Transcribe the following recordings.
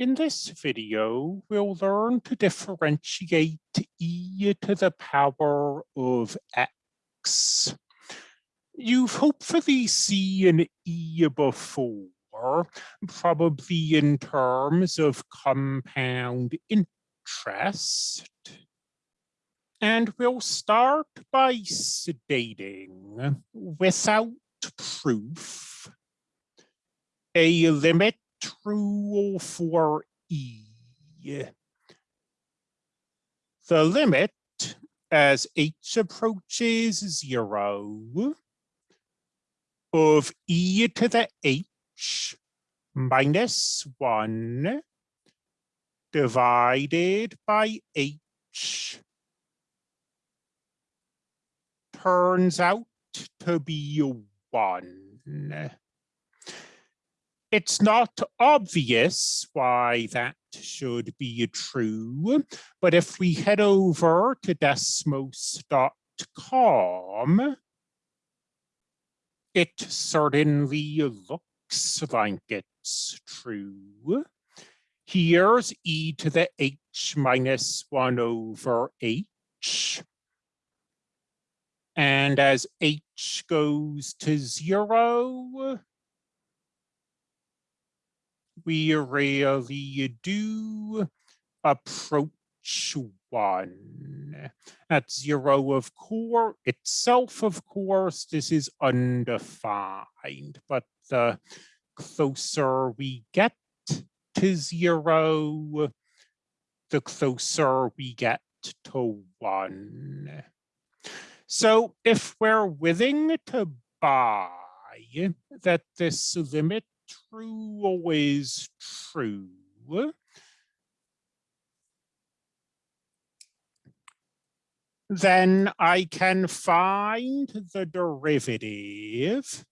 In this video, we'll learn to differentiate e to the power of x. You've hopefully seen e before, probably in terms of compound interest. And we'll start by stating, without proof, a limit true oh for E. The limit as h approaches zero of e to the h minus one divided by h turns out to be one it's not obvious why that should be true, but if we head over to desmos.com, it certainly looks like it's true. Here's e to the h minus 1 over h. And as h goes to 0, we really do approach one. At zero of core itself, of course, this is undefined, but the closer we get to zero, the closer we get to one. So if we're willing to buy that this limit true always true? Then I can find the derivative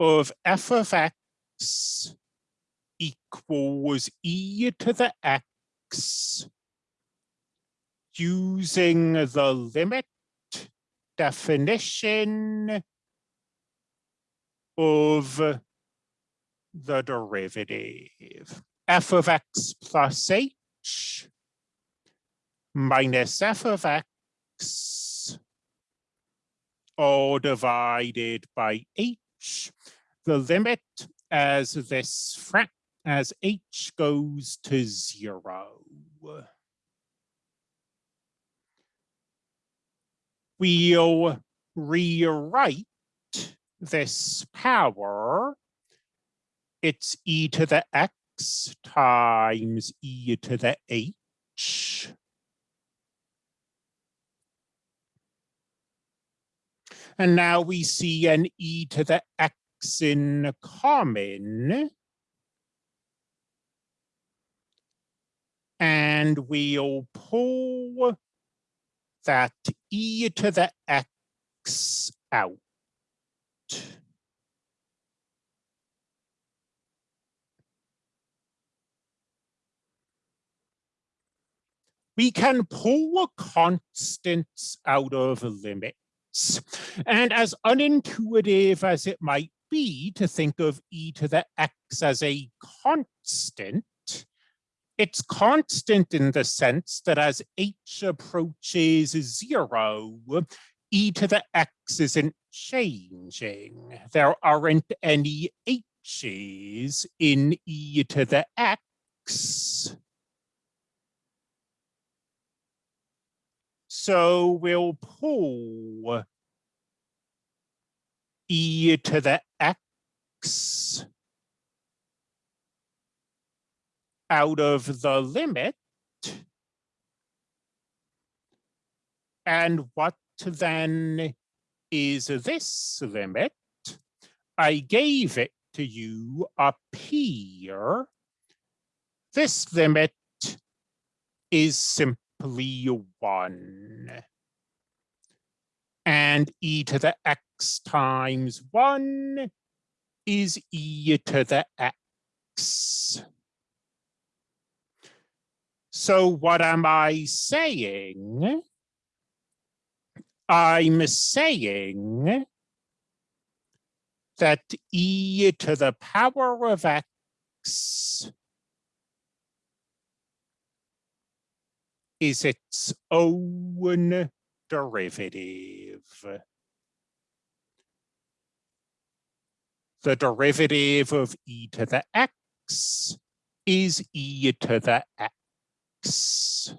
of f of x equals e to the x using the limit definition of the derivative. F of x plus h minus f of x all divided by h. The limit as this frac as h goes to zero. We'll rewrite this power, it's e to the x times e to the h. And now we see an e to the x in common. And we'll pull that e to the x out. We can pull constants out of limits. And as unintuitive as it might be to think of e to the x as a constant, it's constant in the sense that as h approaches zero, e to the x isn't changing. There aren't any h's in e to the x. So we'll pull e to the x out of the limit. And what then is this limit. I gave it to you up here. This limit is simply one. And e to the x times one is e to the x. So what am I saying? I'm saying that e to the power of x is its own derivative. The derivative of e to the x is e to the x.